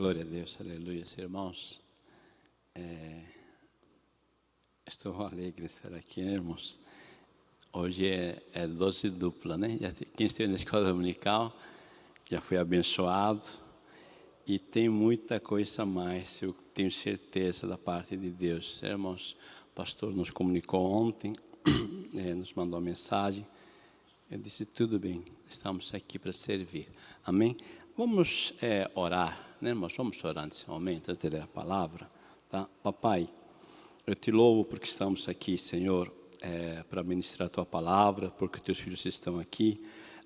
Glória a Deus, aleluia, irmãos. É, estou alegre de estar aqui, né, irmãos. Hoje é, é doce dupla, né? Quem esteve na escola dominical já foi abençoado e tem muita coisa a mais, eu tenho certeza da parte de Deus. Irmãos, o pastor nos comunicou ontem, é, nos mandou uma mensagem. Eu disse: tudo bem, estamos aqui para servir. Amém? Vamos é, orar né, irmãos? Vamos orar nesse momento, antes de ler a palavra. Tá? Papai, eu te louvo porque estamos aqui, Senhor, é, para ministrar a tua palavra, porque teus filhos estão aqui.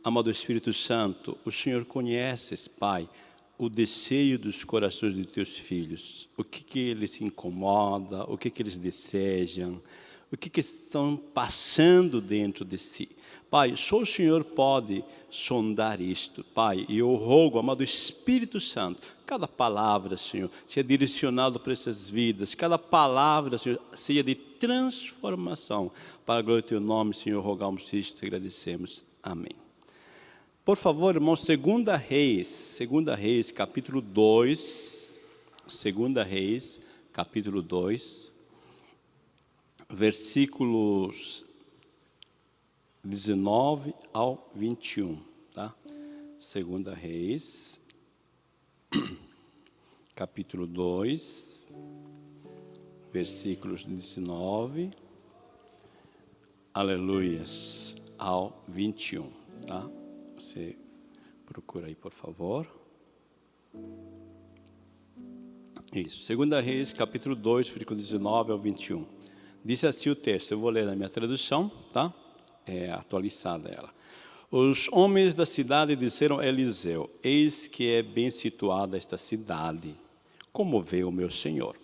Amado Espírito Santo, o Senhor conheces, Pai, o desejo dos corações de teus filhos, o que, que eles incomoda, o que, que eles desejam, o que, que estão passando dentro de si. Pai, só o Senhor pode sondar isto, Pai, e eu rogo, amado Espírito Santo, cada palavra, Senhor, seja direcionada para essas vidas, cada palavra, Senhor, seja de transformação, para a glória do Teu nome, Senhor, rogamos isto e agradecemos. Amém. Por favor, irmão, segunda Reis, segunda Reis, capítulo 2, segunda Reis, capítulo 2, versículos 19 ao 21, tá? Segunda Reis, capítulo 2, versículos 19, aleluias, ao 21, tá? Você procura aí, por favor. Isso, Segunda Reis, capítulo 2, versículo 19 ao 21. Diz assim o texto, eu vou ler na minha tradução, tá? É, atualizada ela. Os homens da cidade disseram a Eliseu, eis que é bem situada esta cidade, como vê o meu senhor.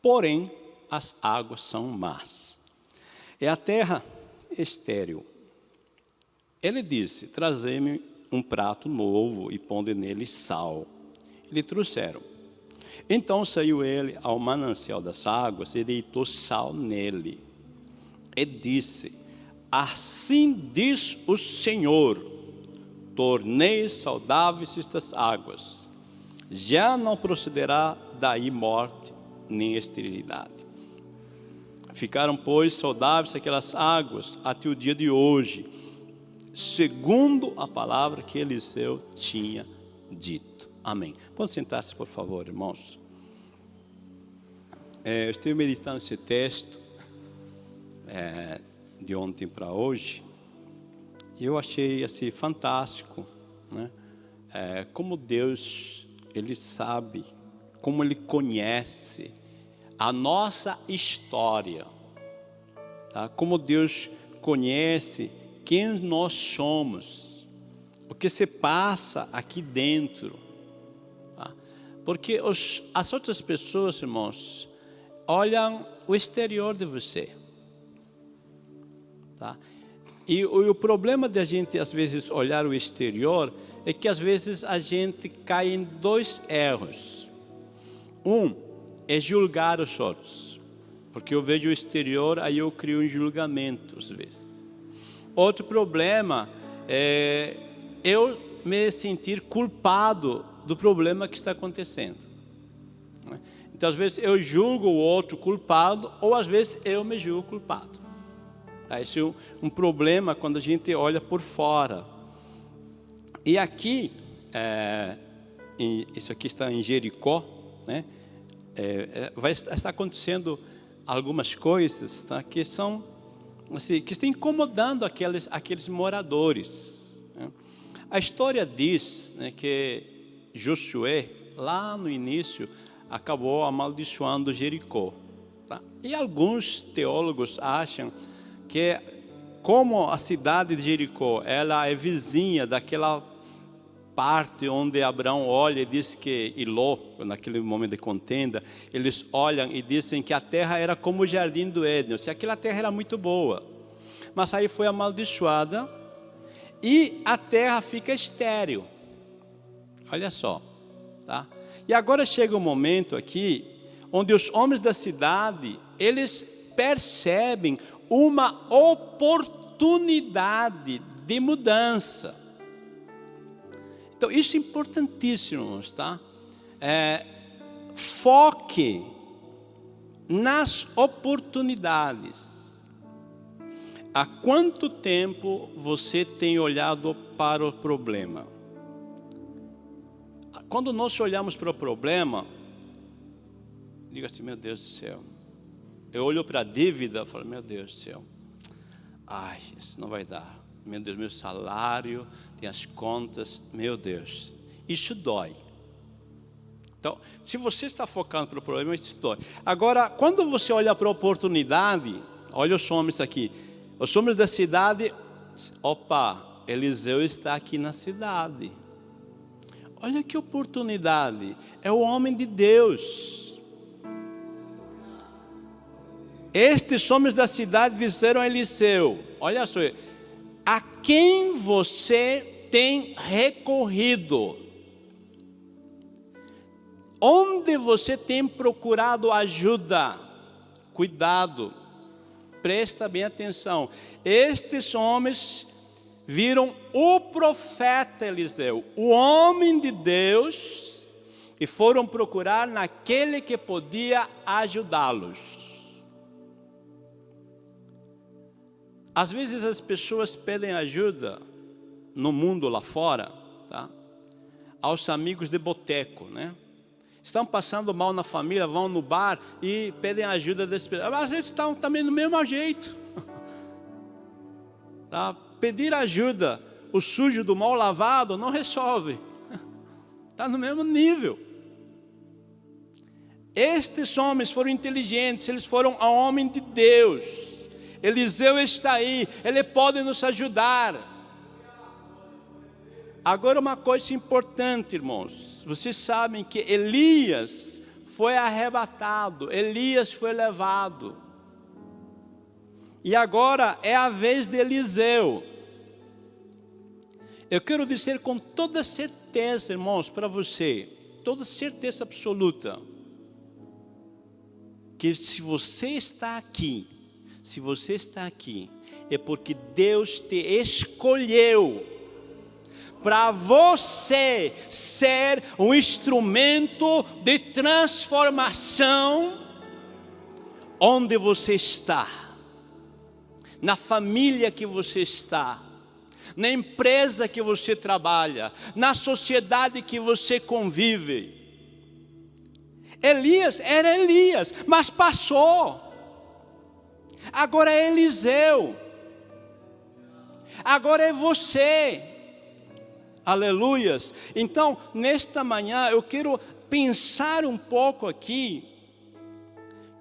Porém, as águas são más. É a terra estéril. Ele disse, trazei-me um prato novo e ponde nele sal. Lhe trouxeram. Então saiu ele ao manancial das águas e deitou sal nele. E disse, Assim diz o Senhor: tornei saudáveis estas águas, já não procederá daí morte nem esterilidade. Ficaram, pois, saudáveis aquelas águas até o dia de hoje, segundo a palavra que Eliseu tinha dito. Amém. Pode sentar-se, por favor, irmãos. É, eu estive meditando esse texto. É, de ontem para hoje, eu achei assim fantástico, né? É, como Deus ele sabe, como ele conhece a nossa história, tá? Como Deus conhece quem nós somos, o que se passa aqui dentro, tá? porque os, as outras pessoas, irmãos, olham o exterior de você. Tá? E o, o problema de a gente, às vezes, olhar o exterior é que, às vezes, a gente cai em dois erros. Um é julgar os outros, porque eu vejo o exterior, aí eu crio um julgamento, às vezes. Outro problema é eu me sentir culpado do problema que está acontecendo. Né? Então, às vezes, eu julgo o outro culpado, ou às vezes eu me julgo culpado. Esse é um, um, problema quando a gente olha por fora. E aqui, é, em, isso aqui está em Jericó, né? É, é, vai estar acontecendo algumas coisas tá? que são assim, que estão incomodando aqueles, aqueles moradores. Né? A história diz né, que Josué, lá no início, acabou amaldiçoando Jericó. Tá? E alguns teólogos acham que como a cidade de Jericó, ela é vizinha daquela parte onde Abraão olha e diz que Iló, naquele momento de contenda, eles olham e dizem que a terra era como o jardim do Éden, se aquela terra era muito boa, mas aí foi amaldiçoada e a terra fica estéril. Olha só, tá? E agora chega um momento aqui onde os homens da cidade, eles percebem uma oportunidade de mudança. Então, isso é importantíssimo, tá? é, foque nas oportunidades. Há quanto tempo você tem olhado para o problema? Quando nós olhamos para o problema, diga assim, meu Deus do céu. Eu olho para a dívida e falo, meu Deus do céu. Ai, isso não vai dar. Meu Deus, meu salário, tem as contas, meu Deus. Isso dói. Então, se você está focando para o problema, isso dói. Agora, quando você olha para a oportunidade, olha os homens aqui. Os homens da cidade, opa, Eliseu está aqui na cidade. Olha que oportunidade. É o homem de Deus. Estes homens da cidade disseram a Eliseu: Olha só, a quem você tem recorrido? Onde você tem procurado ajuda? Cuidado, presta bem atenção. Estes homens viram o profeta Eliseu, o homem de Deus, e foram procurar naquele que podia ajudá-los. Às vezes as pessoas pedem ajuda no mundo lá fora, tá? aos amigos de boteco, né? Estão passando mal na família, vão no bar e pedem ajuda desse pessoas. Às vezes estão também do mesmo jeito. Tá? Pedir ajuda, o sujo do mal lavado, não resolve. Está no mesmo nível. Estes homens foram inteligentes, eles foram a homem de Deus. Eliseu está aí, ele pode nos ajudar. Agora uma coisa importante, irmãos. Vocês sabem que Elias foi arrebatado, Elias foi levado. E agora é a vez de Eliseu. Eu quero dizer com toda certeza, irmãos, para você, toda certeza absoluta, que se você está aqui, se você está aqui, é porque Deus te escolheu para você ser um instrumento de transformação onde você está na família que você está, na empresa que você trabalha, na sociedade que você convive. Elias era Elias, mas passou. Agora é Eliseu. Agora é você. Aleluias. Então, nesta manhã eu quero pensar um pouco aqui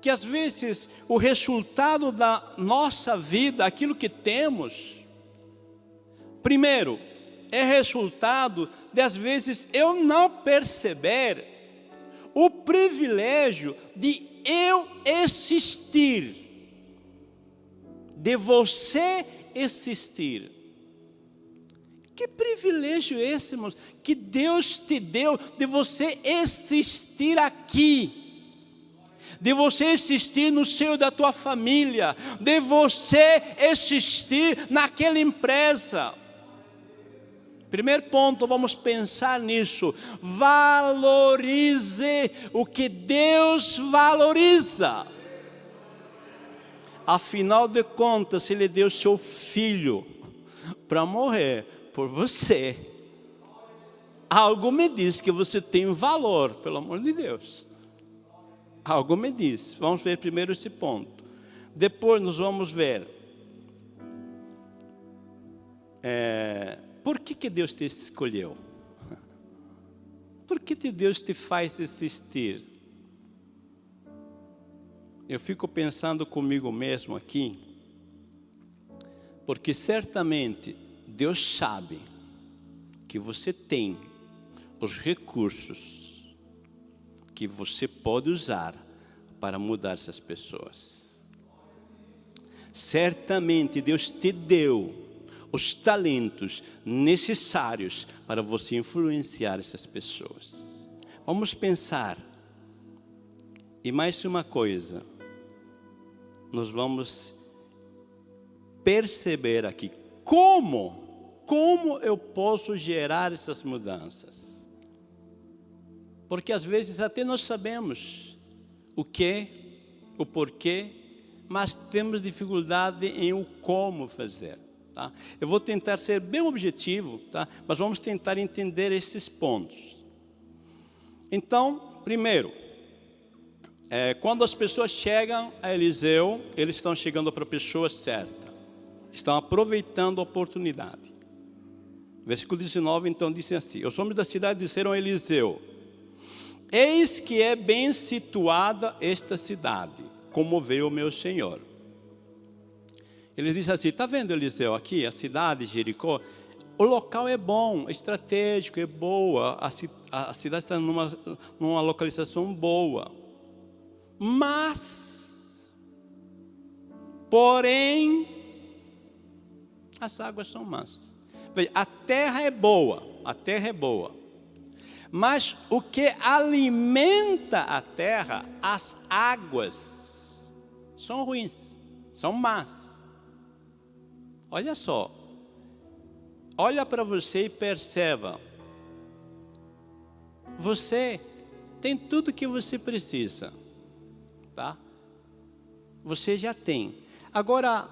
que às vezes o resultado da nossa vida, aquilo que temos, primeiro, é resultado de às vezes eu não perceber o privilégio de eu existir, de você existir. Que privilégio esse, irmãos, que Deus te deu de você existir aqui de você existir no seio da tua família, de você existir naquela empresa. Primeiro ponto, vamos pensar nisso. Valorize o que Deus valoriza. Afinal de contas, Ele deu seu filho para morrer por você. Algo me diz que você tem valor, pelo amor de Deus. Algo me diz. Vamos ver primeiro esse ponto. Depois nós vamos ver. É, por que, que Deus te escolheu? Por que, que Deus te faz existir? Eu fico pensando comigo mesmo aqui, porque certamente Deus sabe que você tem os recursos que você pode usar para mudar essas pessoas. Certamente Deus te deu os talentos necessários para você influenciar essas pessoas. Vamos pensar. E mais uma coisa, nós vamos perceber aqui como, como eu posso gerar essas mudanças. Porque às vezes até nós sabemos o que, o porquê, mas temos dificuldade em o como fazer. Tá? Eu vou tentar ser bem objetivo, tá? mas vamos tentar entender esses pontos. Então, primeiro, é, quando as pessoas chegam a Eliseu, eles estão chegando para a pessoa certa. Estão aproveitando a oportunidade. Versículo 19, então, diz assim, Os homens da cidade disseram a Eliseu, Eis que é bem situada esta cidade, como veio o meu Senhor. Ele diz assim, está vendo Eliseu aqui, a cidade de Jericó? O local é bom, é estratégico, é boa, a, a cidade está numa, numa localização boa. Mas, porém, as águas são más. A terra é boa, a terra é boa. Mas o que alimenta a terra, as águas, são ruins, são más. Olha só, olha para você e perceba. Você tem tudo que você precisa, tá? Você já tem. Agora,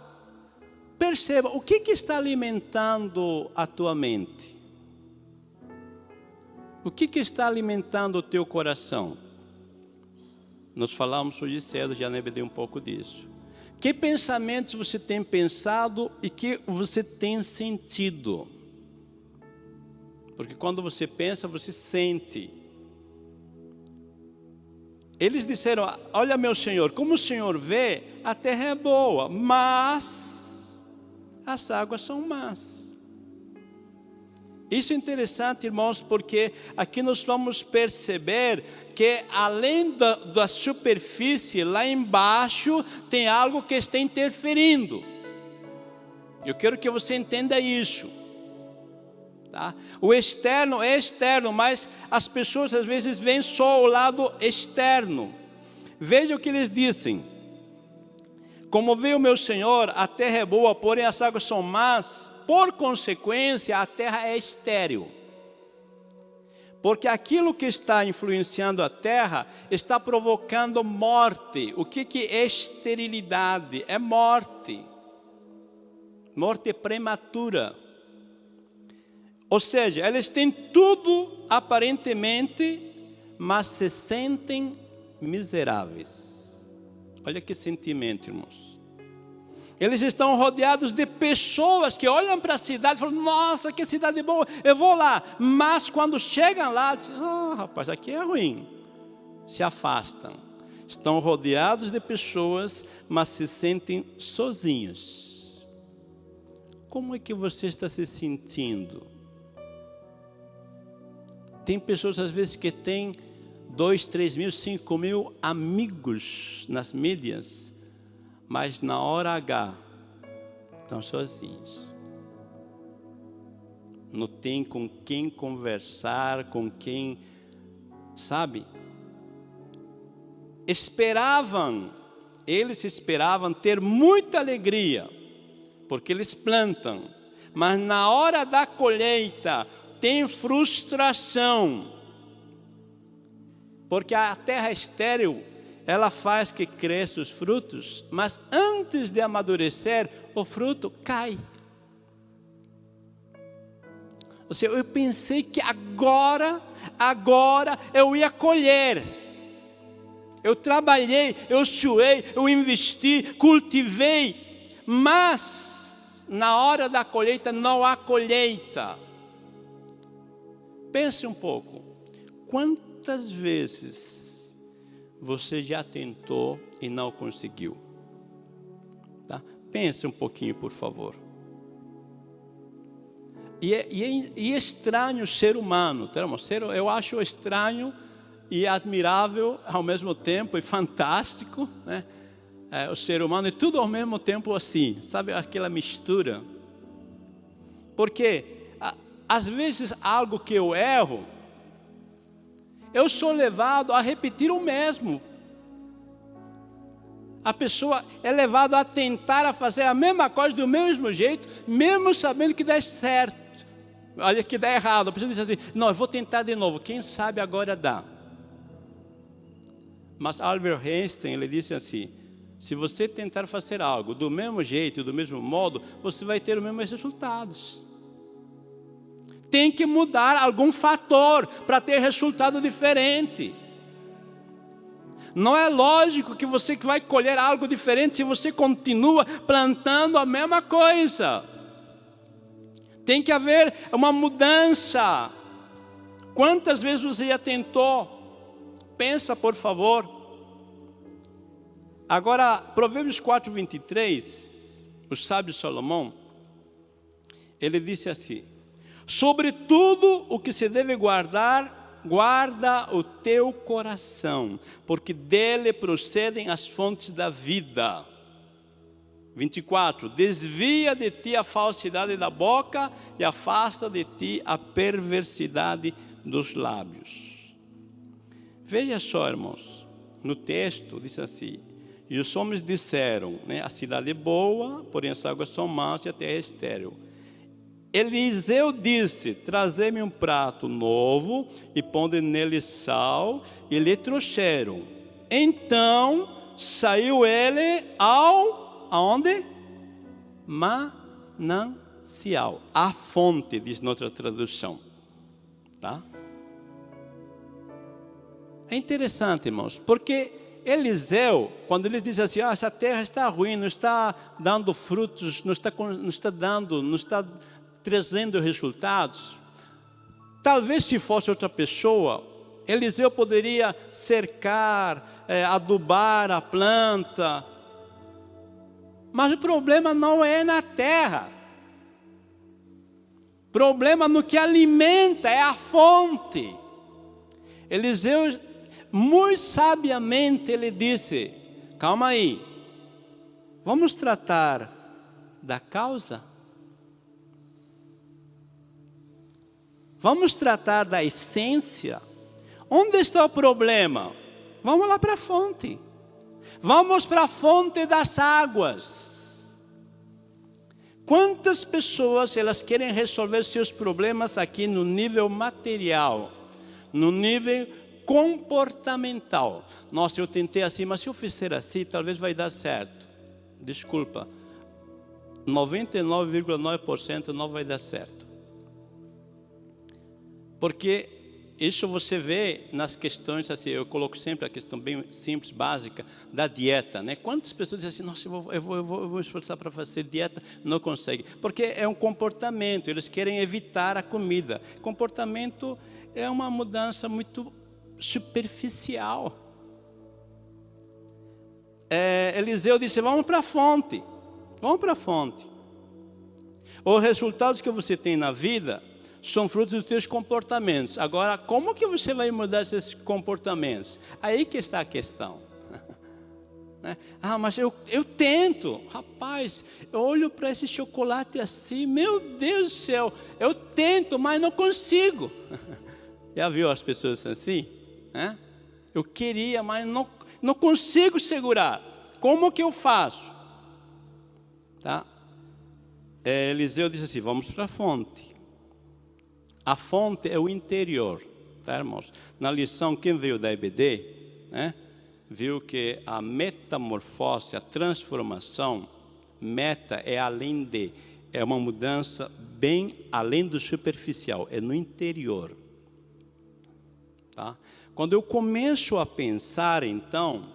perceba, o que, que está alimentando a tua mente? O que, que está alimentando o teu coração? Nós falamos hoje cedo, já dei um pouco disso. Que pensamentos você tem pensado e que você tem sentido? Porque quando você pensa, você sente. Eles disseram, olha meu Senhor, como o Senhor vê, a terra é boa, mas as águas são más. Isso é interessante, irmãos, porque aqui nós vamos perceber que além da, da superfície, lá embaixo, tem algo que está interferindo. Eu quero que você entenda isso. Tá? O externo é externo, mas as pessoas às vezes veem só o lado externo. Veja o que eles dizem. Como veio meu Senhor, a terra é boa, porém as águas são más, por consequência a terra é estéril. Porque aquilo que está influenciando a terra está provocando morte. O que, que é esterilidade? É morte. Morte prematura. Ou seja, eles têm tudo aparentemente, mas se sentem miseráveis. Olha que sentimento, irmãos. Eles estão rodeados de pessoas que olham para a cidade e falam, nossa, que cidade boa, eu vou lá. Mas quando chegam lá, dizem, ah, rapaz, aqui é ruim. Se afastam. Estão rodeados de pessoas, mas se sentem sozinhos. Como é que você está se sentindo? Tem pessoas às vezes que têm dois, três mil, cinco mil amigos nas mídias, mas na hora H estão sozinhos. Não tem com quem conversar, com quem, sabe? Esperavam, eles esperavam ter muita alegria, porque eles plantam, mas na hora da colheita, tem frustração. Porque a terra estéril, ela faz que cresça os frutos, mas antes de amadurecer, o fruto cai. Ou seja, eu pensei que agora, agora eu ia colher. Eu trabalhei, eu suei, eu investi, cultivei, mas na hora da colheita não há colheita. Pense um pouco. Quantas vezes você já tentou e não conseguiu? Tá? Pense um pouquinho, por favor. E é, e é, e é estranho ser humano, eu acho estranho e admirável ao mesmo tempo, e fantástico, né? É, o ser humano, e tudo ao mesmo tempo assim, sabe aquela mistura? Porque às vezes algo que eu erro, eu sou levado a repetir o mesmo. A pessoa é levada a tentar a fazer a mesma coisa do mesmo jeito, mesmo sabendo que dá certo. Olha que dá errado. A pessoa diz assim, não, eu vou tentar de novo, quem sabe agora dá. Mas Albert Einstein, ele disse assim, se você tentar fazer algo do mesmo jeito, do mesmo modo, você vai ter os mesmos resultados. Tem que mudar algum fator para ter resultado diferente. Não é lógico que você vai colher algo diferente se você continua plantando a mesma coisa. Tem que haver uma mudança. Quantas vezes você já tentou? Pensa, por favor. Agora, Provérbios 4, 23, o sábio Salomão, ele disse assim, sobre tudo o que se deve guardar, guarda o teu coração, porque dele procedem as fontes da vida. 24, desvia de ti a falsidade da boca e afasta de ti a perversidade dos lábios. Veja só, irmãos, no texto diz assim, e os homens disseram, né, a cidade é boa, porém as águas são más e a terra é estéril. Eliseu disse, trazei-me um prato novo e ponde nele sal, e lhe trouxeram. Então saiu ele ao, aonde? Manancial, a fonte, diz noutra tradução. Tá? É interessante, irmãos, porque Eliseu, quando ele diz assim, ah, essa terra está ruim, não está dando frutos, não está, não está dando, não está trazendo resultados. Talvez se fosse outra pessoa, Eliseu poderia cercar, é, adubar a planta. Mas o problema não é na terra. Problema no que alimenta, é a fonte. Eliseu muito sabiamente ele disse, calma aí, vamos tratar da causa? Vamos tratar da essência? Onde está o problema? Vamos lá para a fonte. Vamos para a fonte das águas. Quantas pessoas elas querem resolver seus problemas aqui no nível material, no nível comportamental. Nossa, eu tentei assim, mas se eu fizer assim, talvez vai dar certo. Desculpa, 99,9% não vai dar certo. Porque isso você vê nas questões, assim, eu coloco sempre a questão bem simples, básica, da dieta. Né? Quantas pessoas dizem assim, nossa, eu vou, eu vou, eu vou, eu vou esforçar para fazer dieta, não consegue. Porque é um comportamento, eles querem evitar a comida. Comportamento é uma mudança muito superficial. É, Eliseu disse, vamos para a fonte, vamos para a fonte. Os resultados que você tem na vida são frutos dos seus comportamentos. Agora, como que você vai mudar esses comportamentos? Aí que está a questão. Né? Ah, mas eu, eu tento. Rapaz, eu olho para esse chocolate assim, meu Deus do céu, eu tento, mas não consigo. Já viu as pessoas assim? Eu queria, mas não, não consigo segurar. Como que eu faço? Tá? É, Eliseu disse assim, vamos para a fonte. A fonte é o interior, tá, irmãos? Na lição, quem veio da EBD, né, viu que a metamorfose, a transformação, meta é além de, é uma mudança bem além do superficial, é no interior. Tá? Quando eu começo a pensar, então,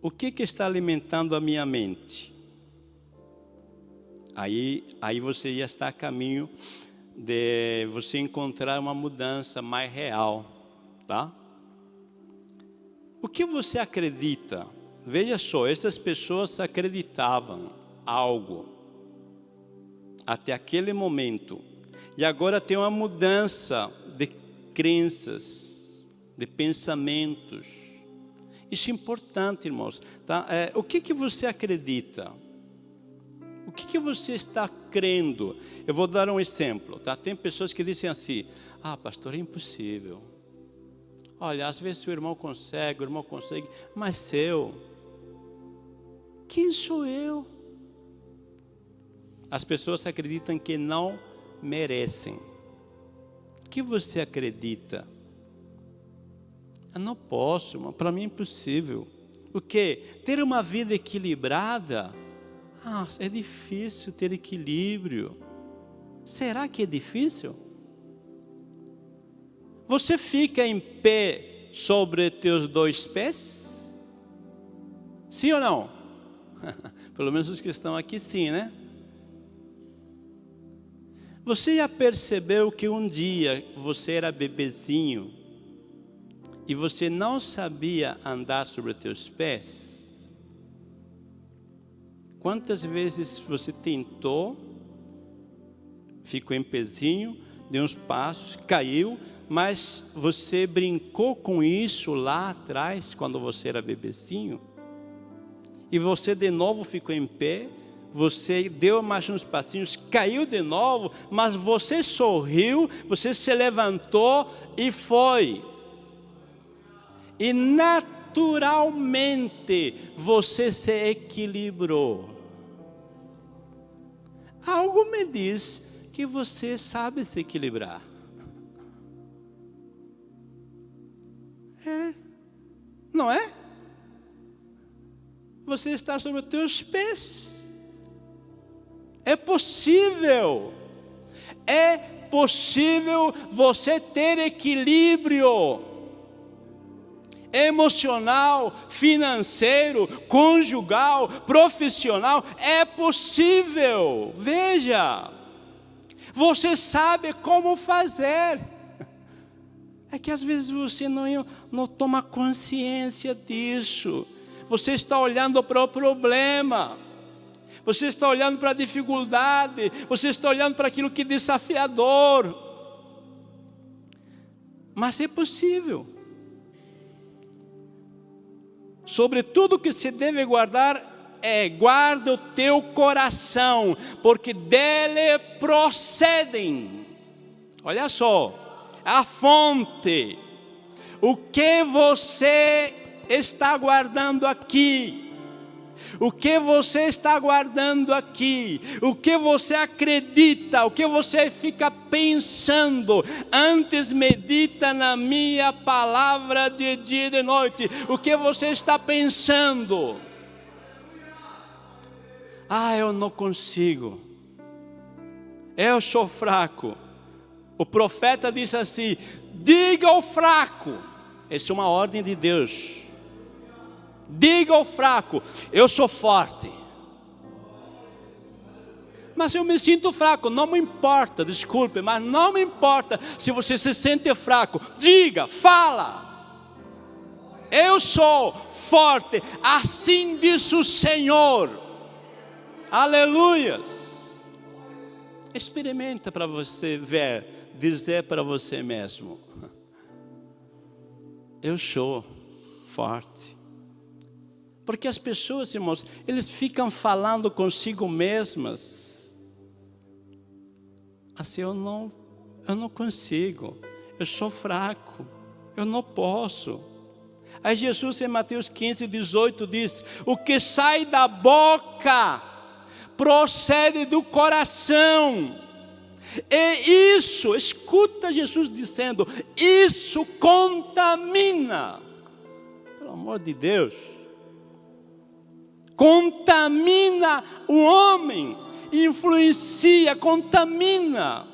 o que, que está alimentando a minha mente? Aí, aí você ia estar a caminho de você encontrar uma mudança mais real, tá? O que você acredita? Veja só, essas pessoas acreditavam algo até aquele momento. E agora tem uma mudança de crenças de pensamentos. Isso é importante, irmãos. Tá? É, o que, que você acredita? O que, que você está crendo? Eu vou dar um exemplo. Tá? Tem pessoas que dizem assim, ah, pastor, é impossível. Olha, às vezes o irmão consegue, o irmão consegue, mas eu, quem sou eu? As pessoas acreditam que não merecem. O que você acredita? Eu não posso, para mim é impossível. O quê? Ter uma vida equilibrada. Ah, é difícil ter equilíbrio. Será que é difícil? Você fica em pé sobre teus dois pés? Sim ou não? Pelo menos os que estão aqui sim, né? Você já percebeu que um dia você era bebezinho e você não sabia andar sobre teus pés? Quantas vezes você tentou, ficou em pezinho, deu uns passos, caiu, mas você brincou com isso lá atrás, quando você era bebezinho? E você de novo ficou em pé, você deu mais uns passinhos, caiu de novo, mas você sorriu, você se levantou e foi. E naturalmente você se equilibrou. Algo me diz que você sabe se equilibrar. É, não é? Você está sobre os teus pés. É possível. É possível você ter equilíbrio emocional, financeiro, conjugal, profissional. É possível. Veja. Você sabe como fazer. É que às vezes você não, não toma consciência disso. Você está olhando para o problema você está olhando para a dificuldade, você está olhando para aquilo que é desafiador. Mas é possível. Sobre tudo que se deve guardar, é guarda o teu coração, porque dele procedem. Olha só, a fonte. O que você está guardando aqui? O que você está guardando aqui, o que você acredita, o que você fica pensando, antes medita na minha palavra de dia e de noite, o que você está pensando. Ah, eu não consigo, eu sou fraco. O profeta disse assim: diga ao fraco, essa é uma ordem de Deus Diga ao fraco: Eu sou forte. Mas eu me sinto fraco, não me importa, desculpe, mas não me importa se você se sente fraco. Diga, fala. Eu sou forte, assim diz o Senhor. Aleluias. Experimenta para você ver, dizer para você mesmo: Eu sou forte. Porque as pessoas, irmãos, eles ficam falando consigo mesmas. Assim, eu não, eu não consigo, eu sou fraco, eu não posso. Aí Jesus em Mateus 15, 18 diz, o que sai da boca procede do coração. E isso, escuta Jesus dizendo, isso contamina. Pelo amor de Deus contamina o homem, influencia, contamina.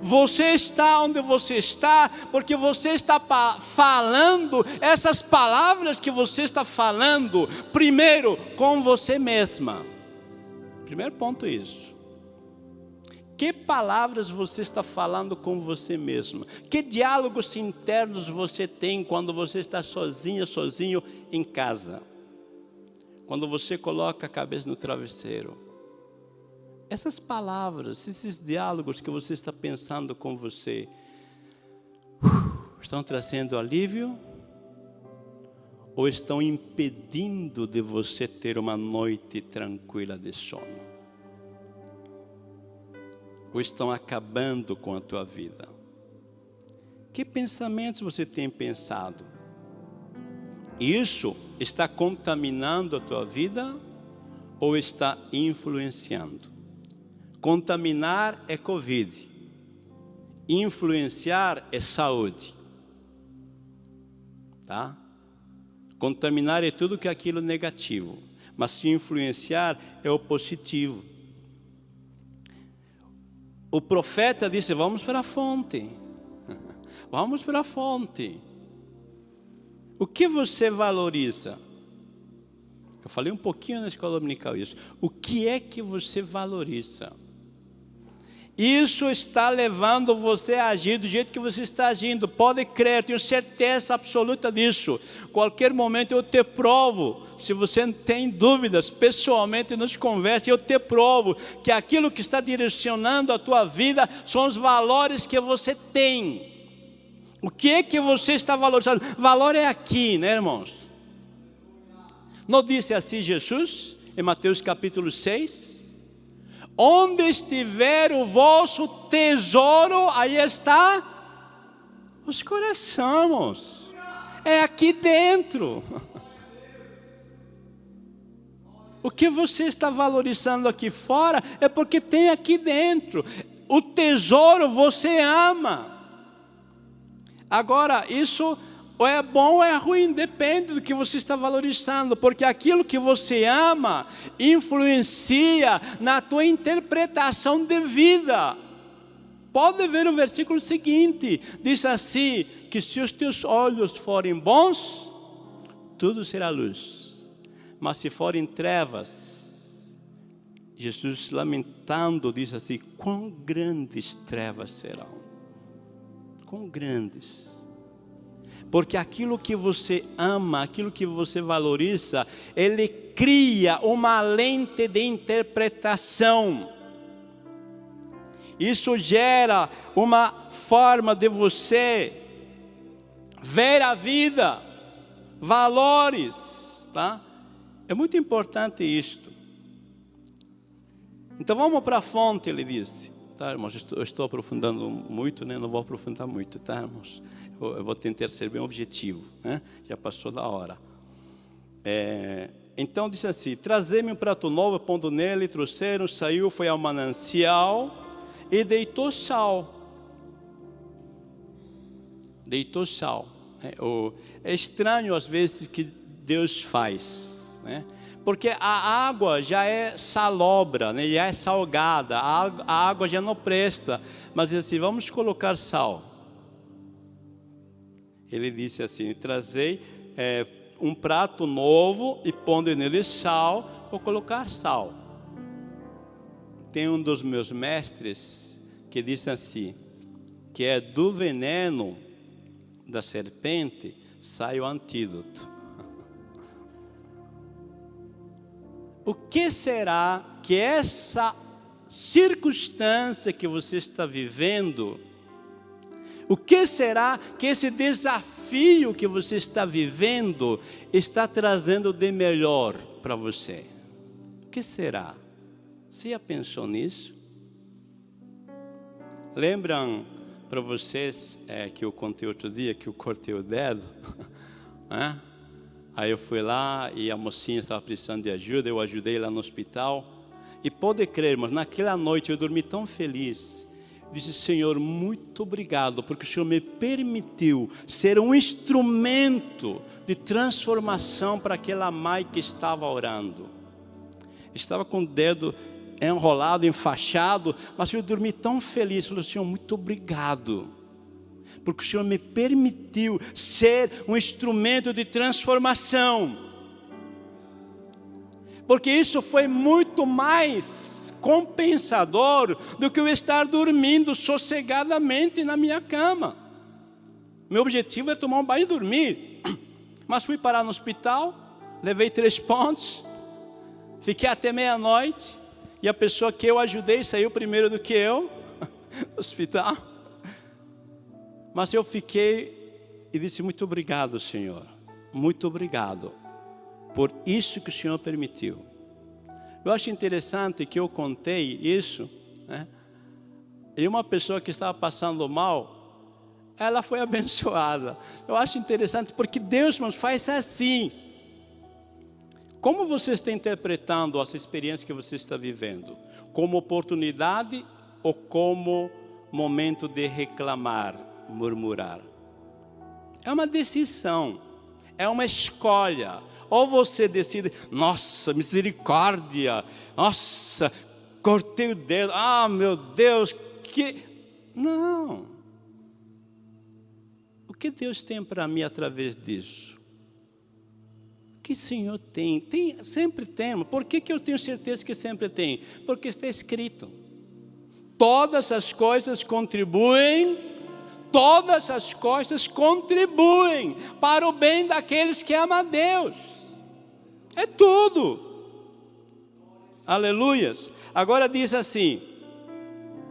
Você está onde você está, porque você está falando essas palavras que você está falando, primeiro com você mesma. Primeiro ponto é isso. Que palavras você está falando com você mesma? Que diálogos internos você tem quando você está sozinha, sozinho em casa? Quando você coloca a cabeça no travesseiro, essas palavras, esses diálogos que você está pensando com você, estão trazendo alívio ou estão impedindo de você ter uma noite tranquila de sono? Ou estão acabando com a tua vida? Que pensamentos você tem pensado? Isso está contaminando a tua vida ou está influenciando? Contaminar é Covid, influenciar é saúde. tá? Contaminar é tudo que é aquilo negativo, mas se influenciar é o positivo. O profeta disse: Vamos para a fonte, vamos para a fonte. O que você valoriza? Eu falei um pouquinho na escola dominical isso. O que é que você valoriza? Isso está levando você a agir do jeito que você está agindo. Pode crer, tenho certeza absoluta disso. Qualquer momento eu te provo. Se você tem dúvidas, pessoalmente nos converse, eu te provo que aquilo que está direcionando a tua vida são os valores que você tem. O que é que você está valorizando? Valor é aqui, né, irmãos? Não disse assim Jesus, em Mateus capítulo 6? Onde estiver o vosso tesouro, aí está os corações. É aqui dentro. O que você está valorizando aqui fora é porque tem aqui dentro. O tesouro você ama. Agora, isso é bom ou é ruim, depende do que você está valorizando, porque aquilo que você ama influencia na tua interpretação de vida. Pode ver o versículo seguinte, diz assim, que se os teus olhos forem bons, tudo será luz, mas se forem trevas, Jesus lamentando diz assim, quão grandes trevas serão, quão grandes, porque aquilo que você ama, aquilo que você valoriza, ele cria uma lente de interpretação. Isso gera uma forma de você ver a vida, valores, tá? É muito importante isto. Então vamos para a fonte, ele disse. Tá, irmãos, eu estou aprofundando muito, né? Não vou aprofundar muito, tá, irmãos? eu vou tentar ser bem objetivo, né? já passou da hora. É, então disse assim: Trazei-me um prato novo, pondo nele, trouxeram, saiu, foi ao manancial e deitou sal. Deitou sal. É, é estranho às vezes que Deus faz, né? Porque a água já é salobra, né? já é salgada, a, água já não presta, mas assim, vamos colocar sal ele disse assim: Trazei é, um prato novo e pondo nele sal, vou colocar sal. Tem um dos meus mestres que disse assim: que é do veneno da serpente sai o antídoto. O que será que essa circunstância que você está vivendo o que será que esse desafio que você está vivendo está trazendo de melhor para você? O que será? Você já pensou nisso? Lembram para vocês é, que eu contei outro dia que eu cortei o dedo? é? Aí eu fui lá e a mocinha estava precisando de ajuda, eu ajudei lá no hospital. E pode crer, mas naquela noite eu dormi tão feliz disse: Senhor, muito obrigado, porque o Senhor me permitiu ser um instrumento de transformação para aquela mãe que estava orando. Estava com o dedo enrolado, enfaixado, mas eu dormi tão feliz. Falei: Senhor, muito obrigado, porque o Senhor me permitiu ser um instrumento de transformação. Porque isso foi muito mais compensador do que eu estar dormindo sossegadamente na minha cama. Meu objetivo é tomar um banho e dormir. Mas fui parar no hospital, levei três pontos, fiquei até meia-noite, e a pessoa que eu ajudei saiu primeiro do que eu, no hospital. Mas eu fiquei e disse: Muito obrigado, Senhor, muito obrigado por isso que o Senhor permitiu. Eu acho interessante que eu contei isso, né? E uma pessoa que estava passando mal, ela foi abençoada. Eu acho interessante porque Deus nos faz assim. Como você está interpretando essa experiência que você está vivendo? Como oportunidade ou como momento de reclamar, murmurar? É uma decisão. É uma escolha. Ou você decide, nossa, misericórdia, nossa, cortei o dedo, ah, meu Deus, que. Não. O que Deus tem para mim através disso? O que o Senhor tem? tem sempre tem. Por que, que eu tenho certeza que sempre tem? Porque está escrito. Todas as coisas contribuem, todas as coisas contribuem para o bem daqueles que amam a Deus. É tudo. Aleluias. Agora diz assim,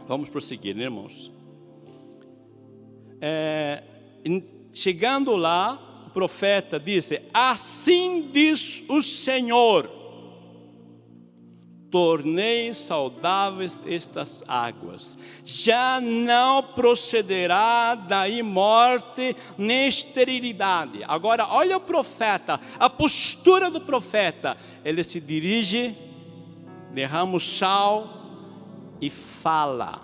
vamos prosseguir, né, irmãos? É, chegando lá, o profeta disse: Assim diz o Senhor: tornei saudáveis estas águas, já não procederá daí morte nem esterilidade. Agora, olha o profeta, a postura do profeta, ele se dirige derrama o sal e fala.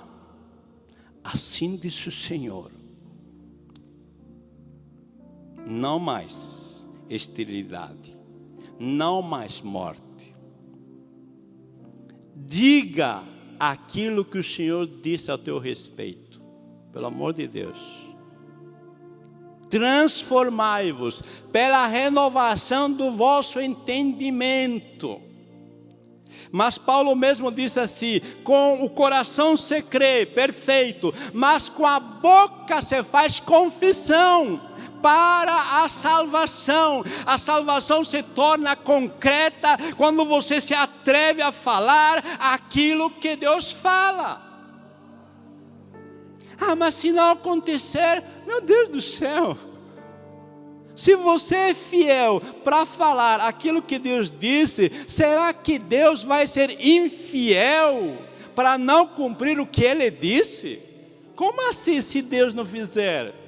Assim diz o Senhor. Não mais esterilidade, não mais morte. Diga aquilo que o Senhor disse a teu respeito, pelo amor de Deus. Transformai-vos pela renovação do vosso entendimento mas Paulo mesmo diz assim: com o coração se crê, perfeito, mas com a boca se faz confissão para a salvação. A salvação se torna concreta quando você se atreve a falar aquilo que Deus fala. Ah, mas se não acontecer, meu Deus do céu, se você é fiel para falar aquilo que Deus disse, será que Deus vai ser infiel para não cumprir o que Ele disse? Como assim, se Deus não fizer?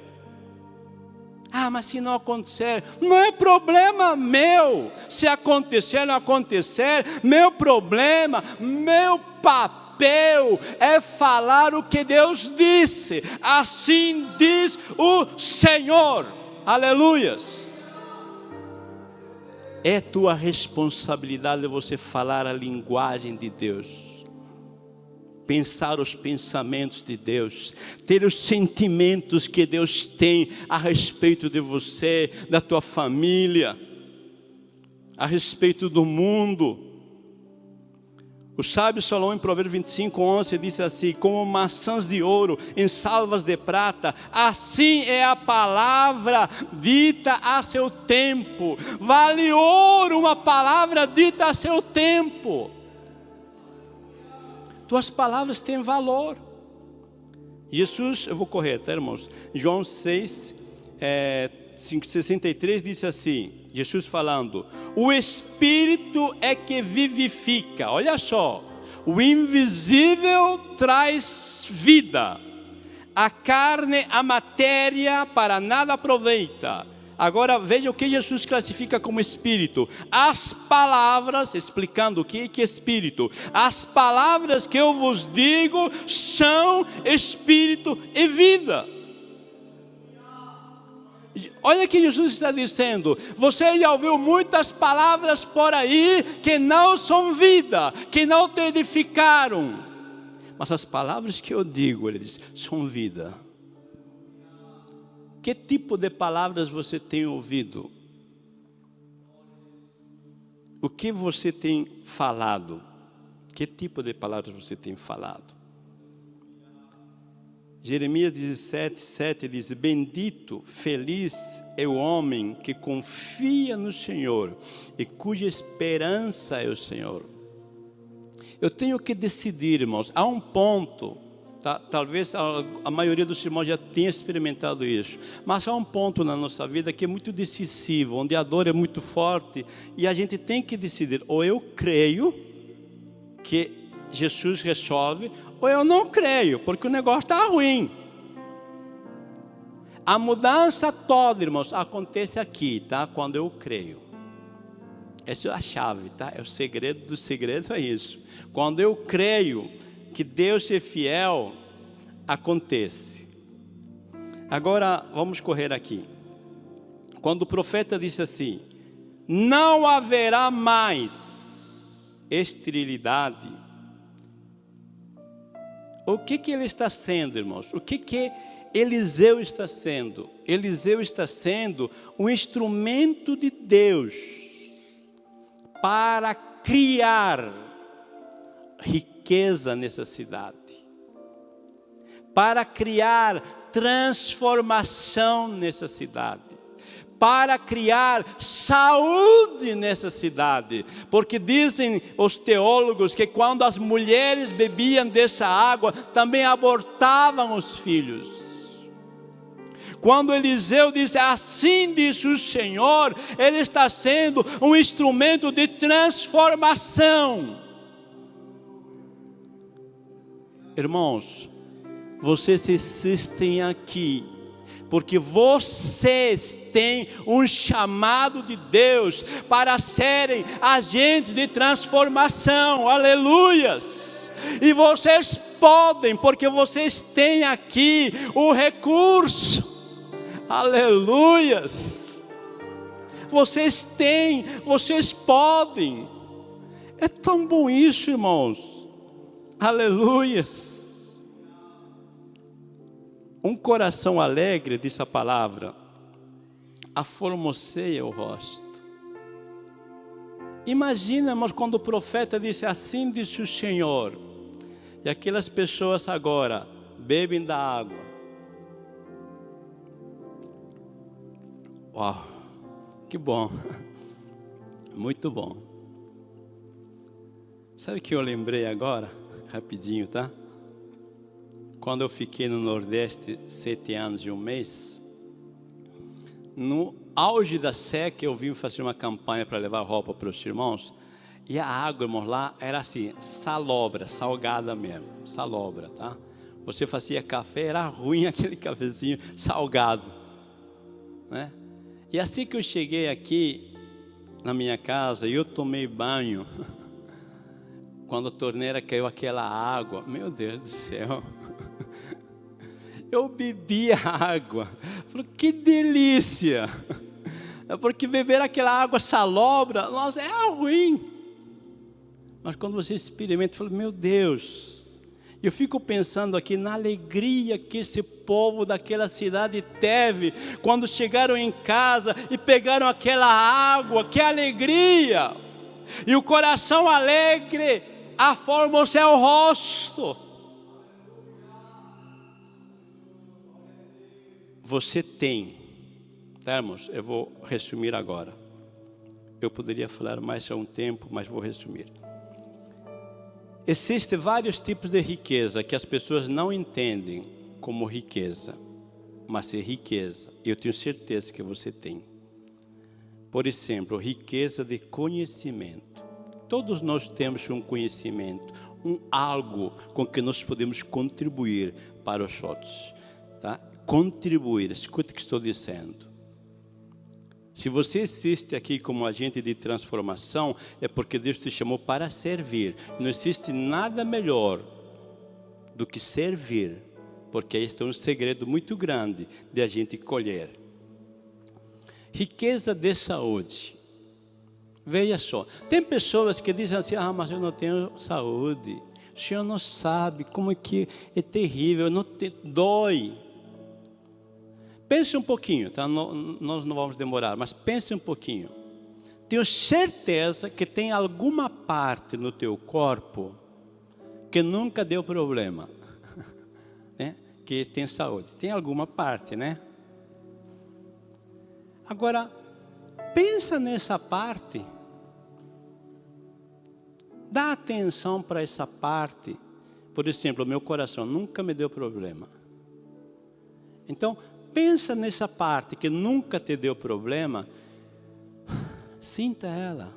Ah, mas se não acontecer, não é problema meu. Se acontecer, não acontecer, meu problema, meu papel é falar o que Deus disse. Assim diz o Senhor. Aleluias. É tua responsabilidade você falar a linguagem de Deus. Pensar os pensamentos de Deus, ter os sentimentos que Deus tem a respeito de você, da tua família, a respeito do mundo. O sábio Salomão, em Provérbios 25, 11, disse assim: Como maçãs de ouro em salvas de prata, assim é a palavra dita a seu tempo. Vale ouro uma palavra dita a seu tempo. Tuas palavras têm valor. Jesus, eu vou correr, tá, irmãos? João 6, é, 63 disse assim: Jesus falando, o Espírito é que vivifica, olha só, o invisível traz vida, a carne, a matéria para nada aproveita. Agora veja o que Jesus classifica como espírito. As palavras, explicando o que é espírito. As palavras que eu vos digo são espírito e vida. Olha que Jesus está dizendo: você já ouviu muitas palavras por aí que não são vida, que não te edificaram. Mas as palavras que eu digo, ele diz, são vida. Que tipo de palavras você tem ouvido? O que você tem falado? Que tipo de palavras você tem falado? Jeremias 17, 7 diz: Bendito, feliz é o homem que confia no Senhor e cuja esperança é o Senhor. Eu tenho que decidir, irmãos, há um ponto, tá? talvez a, a maioria dos irmãos já tenha experimentado isso, mas há um ponto na nossa vida que é muito decisivo, onde a dor é muito forte e a gente tem que decidir: ou eu creio que Jesus resolve, ou eu não creio, porque o negócio está ruim. A mudança toda, irmãos, acontece aqui, tá? Quando eu creio. Essa é a chave, tá? É o segredo do segredo é isso. Quando eu creio que Deus é fiel, acontece. Agora vamos correr aqui. quando o profeta disse assim: Não haverá mais esterilidade. O que, que ele está sendo, irmãos? O que, que Eliseu está sendo? Eliseu está sendo um instrumento de Deus para criar riqueza nessa cidade, para criar transformação nessa cidade para criar saúde nessa cidade, porque dizem os teólogos que quando as mulheres bebiam dessa água, também abortavam os filhos. Quando Eliseu disse, assim diz o Senhor, ele está sendo um instrumento de transformação. Irmãos, vocês existem aqui porque vocês têm um chamado de Deus para serem agentes de transformação, aleluias. E vocês podem, porque vocês têm aqui o recurso, aleluias. Vocês têm, vocês podem. É tão bom isso, irmãos, aleluias. Um coração alegre, diz a palavra, aformoseia o rosto. Imagina, irmãos, quando o profeta disse assim disse o Senhor, e aquelas pessoas agora bebem da água. Uau, que bom, muito bom. Sabe o que eu lembrei agora? Rapidinho, tá? Quando eu fiquei no Nordeste sete anos e um mês, no auge da seca eu vim fazer uma campanha para levar roupa para os irmãos, e a água, irmãos, lá era assim, salobra, salgada mesmo, salobra, tá? Você fazia café, era ruim aquele cafezinho salgado, né? E assim que eu cheguei aqui na minha casa, eu tomei banho, quando a torneira caiu aquela água, meu Deus do céu, eu bebia água. Falei, que delícia! É porque beber aquela água salobra, nossa, é ruim. Mas quando você experimenta, fala, meu Deus, eu fico pensando aqui na alegria que esse povo daquela cidade teve quando chegaram em casa e pegaram aquela água, que alegria! E o coração alegre a forma o seu rosto. você tem, tá, irmãos? Eu vou resumir agora. Eu poderia falar mais há um tempo, mas vou resumir. Existem vários tipos de riqueza que as pessoas não entendem como riqueza, mas é riqueza. Eu tenho certeza que você tem. Por exemplo, riqueza de conhecimento. Todos nós temos um conhecimento, um algo com que nós podemos contribuir para os outros. Tá? contribuir. Escute o que estou dizendo. Se você existe aqui como agente de transformação, é porque Deus te chamou para servir. Não existe nada melhor do que servir, porque este é um segredo muito grande de a gente colher. Riqueza de saúde. Veja só, tem pessoas que dizem assim, ah, mas eu não tenho saúde. O senhor não sabe como é que é terrível, não te, dói. Pense um pouquinho, tá? nós não vamos demorar, mas pense um pouquinho. Tenho certeza que tem alguma parte no teu corpo que nunca deu problema, né? que tem saúde. Tem alguma parte, né? Agora, pensa nessa parte. Dá atenção para essa parte. Por exemplo, meu coração nunca me deu problema. Então, pensa nessa parte que nunca te deu problema, sinta ela,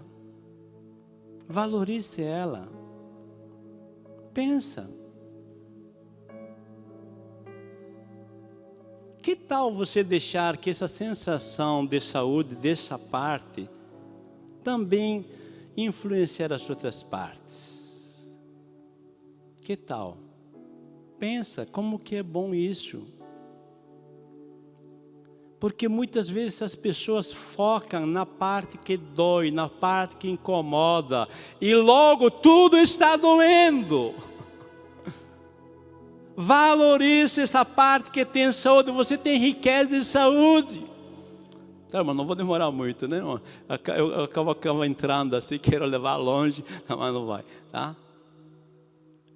valorize ela, pensa. Que tal você deixar que essa sensação de saúde dessa parte também influenciar as outras partes? Que tal? Pensa como que é bom isso. Porque muitas vezes as pessoas focam na parte que dói, na parte que incomoda, e logo tudo está doendo. Valorize essa parte que tem saúde, você tem riqueza de saúde. Tá, mas não vou demorar muito, né? Eu, eu acabo, acabo entrando assim, quero levar longe, mas não vai, tá?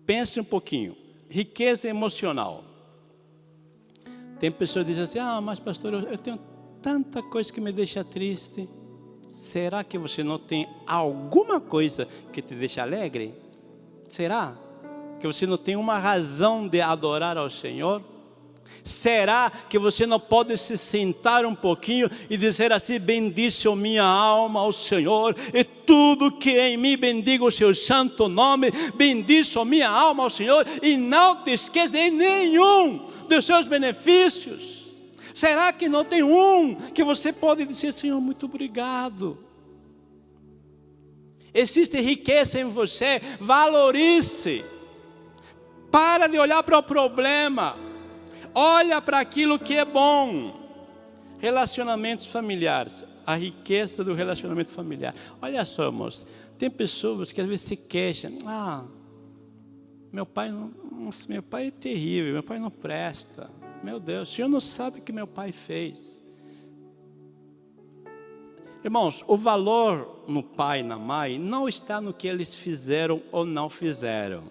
Pense um pouquinho. Riqueza emocional. Tem pessoas que dizem assim, ah, mas pastor, eu tenho tanta coisa que me deixa triste. Será que você não tem alguma coisa que te deixa alegre? Será que você não tem uma razão de adorar ao Senhor? Será que você não pode se sentar um pouquinho e dizer assim: Bendice a minha alma ao Senhor, e tudo que em mim bendiga o seu santo nome, bendice a minha alma ao Senhor, e não te esqueça de nenhum dos seus benefícios? Será que não tem um que você pode dizer, Senhor, muito obrigado? Existe riqueza em você, valorize. Para de olhar para o problema, olha para aquilo que é bom. Relacionamentos familiares, a riqueza do relacionamento familiar. Olha só, irmãos, tem pessoas que às vezes se queixam, ah, meu pai não, nossa, meu pai é terrível, meu pai não presta. Meu Deus, o senhor não sabe o que meu pai fez. Irmãos, o valor no pai e na mãe não está no que eles fizeram ou não fizeram.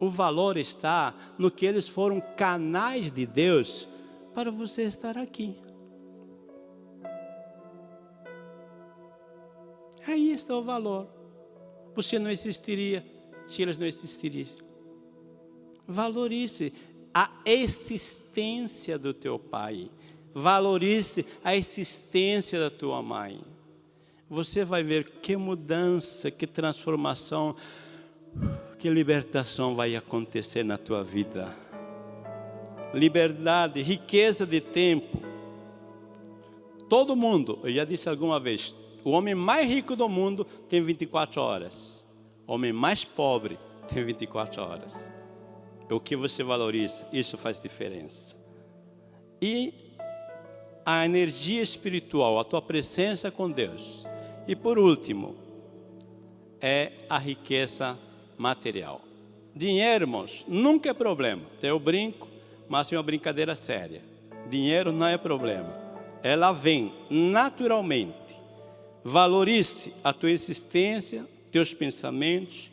O valor está no que eles foram canais de Deus para você estar aqui. Aí está o valor. Você não existiria se eles não existiriam. Valorize a existência do teu pai. Valorize a existência da tua mãe. Você vai ver que mudança, que transformação, que libertação vai acontecer na tua vida. Liberdade, riqueza de tempo. Todo mundo, eu já disse alguma vez, o homem mais rico do mundo tem 24 horas homem mais pobre tem 24 horas. O que você valoriza, isso faz diferença. E a energia espiritual, a tua presença com Deus. E por último, é a riqueza material. Dinheiro, irmãos, nunca é problema. Eu brinco, mas é uma brincadeira séria. Dinheiro não é problema. Ela vem naturalmente. Valorize a tua existência, teus pensamentos,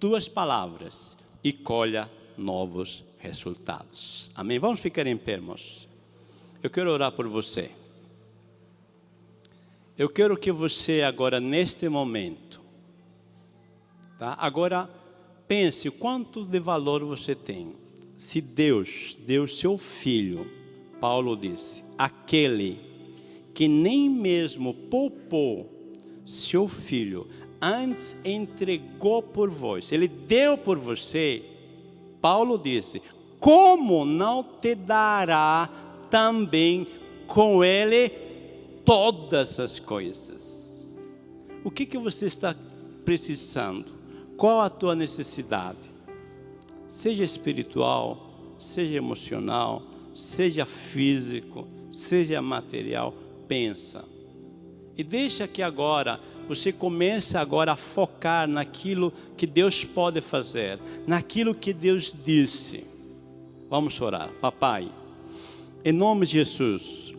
tuas palavras e colha novos resultados. Amém? Vamos ficar em pé, irmãos. Eu quero orar por você. Eu quero que você agora, neste momento, tá? agora pense quanto de valor você tem. Se Deus deu seu filho, Paulo disse, aquele que nem mesmo poupou seu filho, antes entregou por vós, ele deu por você, Paulo disse: como não te dará também com ele todas as coisas? O que, que você está precisando? Qual a tua necessidade? Seja espiritual, seja emocional, seja físico, seja material, pensa. E deixa que agora você começa agora a focar naquilo que Deus pode fazer, naquilo que Deus disse. Vamos orar. Papai, em nome de Jesus,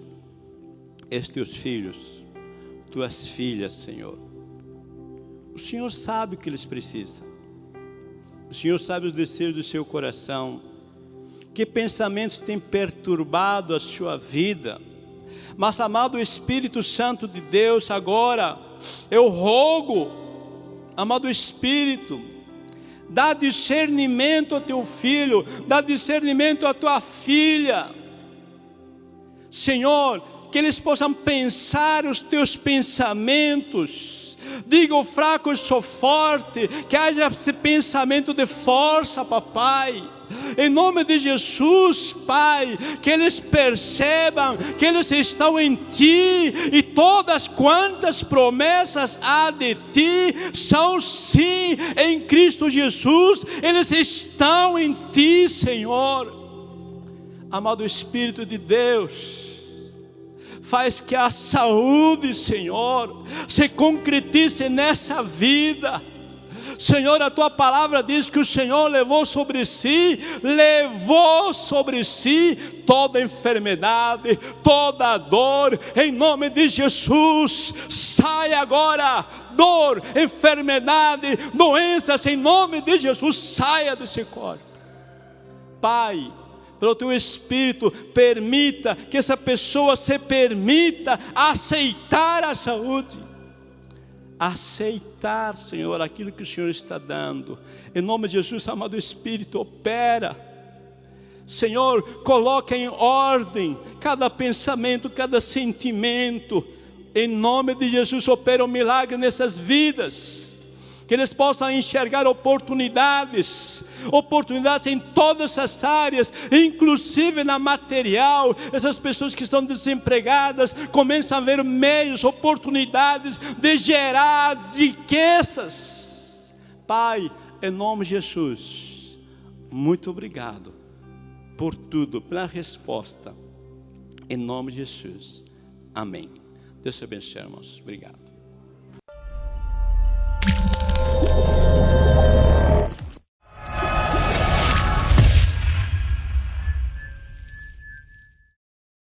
estes teus filhos, tuas filhas, Senhor, o Senhor sabe o que eles precisam. O Senhor sabe os desejos do seu coração. Que pensamentos têm perturbado a sua vida. Mas, amado Espírito Santo de Deus, agora, eu rogo, amado Espírito, dá discernimento ao teu filho, dá discernimento à tua filha. Senhor, que eles possam pensar os teus pensamentos. Diga o fraco, eu sou forte, que haja esse pensamento de força, papai. Em nome de Jesus, Pai, que eles percebam que eles estão em Ti e todas quantas promessas há de Ti são sim em Cristo Jesus, eles estão em Ti, Senhor. Amado Espírito de Deus, faz que a saúde, Senhor, se concretize nessa vida. Senhor, a tua palavra diz que o Senhor levou sobre si, levou sobre si toda enfermidade, toda dor, em nome de Jesus, sai agora, dor, enfermidade, doenças, em nome de Jesus, saia desse corpo. Pai, pelo teu Espírito, permita que essa pessoa se permita aceitar a saúde. Aceitar, Senhor, aquilo que o Senhor está dando. Em nome de Jesus, amado Espírito, opera. Senhor, coloca em ordem cada pensamento, cada sentimento. Em nome de Jesus, opera um milagre nessas vidas que eles possam enxergar oportunidades, oportunidades em todas as áreas, inclusive na material. Essas pessoas que estão desempregadas começam a ver meios, oportunidades de gerar riquezas. Pai, em nome de Jesus, muito obrigado por tudo, pela resposta. Em nome de Jesus. Amém. Deus te abençoe, irmãos. Obrigado.